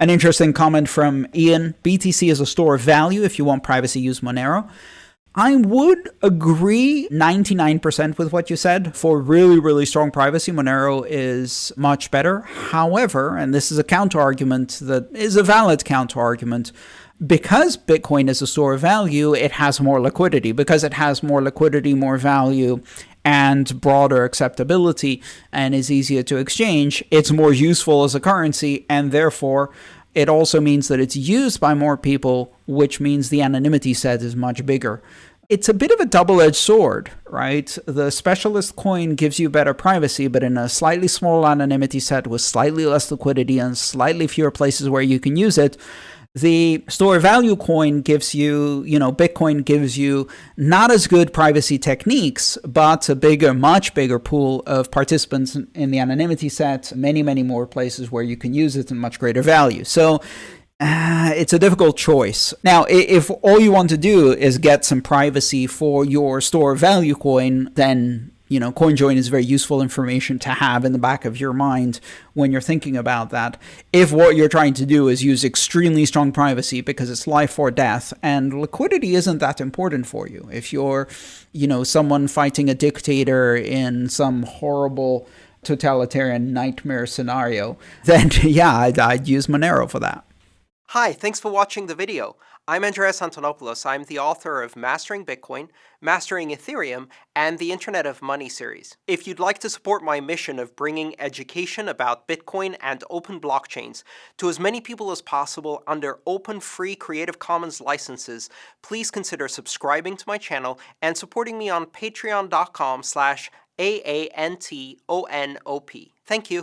An interesting comment from Ian BTC is a store of value. If you want privacy, use Monero. I would agree 99% with what you said. For really, really strong privacy, Monero is much better. However, and this is a counter argument that is a valid counter argument, because Bitcoin is a store of value, it has more liquidity. Because it has more liquidity, more value, and broader acceptability and is easier to exchange, it's more useful as a currency, and therefore it also means that it's used by more people, which means the anonymity set is much bigger. It's a bit of a double-edged sword, right? The specialist coin gives you better privacy, but in a slightly smaller anonymity set with slightly less liquidity and slightly fewer places where you can use it, the store value coin gives you, you know, Bitcoin gives you not as good privacy techniques, but a bigger, much bigger pool of participants in the anonymity set, many, many more places where you can use it and much greater value. So uh, it's a difficult choice. Now, if all you want to do is get some privacy for your store value coin, then you know, CoinJoin is very useful information to have in the back of your mind when you're thinking about that. If what you're trying to do is use extremely strong privacy because it's life or death and liquidity isn't that important for you. If you're, you know, someone fighting a dictator in some horrible totalitarian nightmare scenario, then yeah, I'd, I'd use Monero for that. Hi, thanks for watching the video. I'm Andreas Antonopoulos. I'm the author of Mastering Bitcoin, Mastering Ethereum, and the Internet of Money series. If you'd like to support my mission of bringing education about Bitcoin and open blockchains to as many people as possible under open free Creative Commons licenses, please consider subscribing to my channel and supporting me on patreon.com slash A-A-N-T-O-N-O-P. Thank you.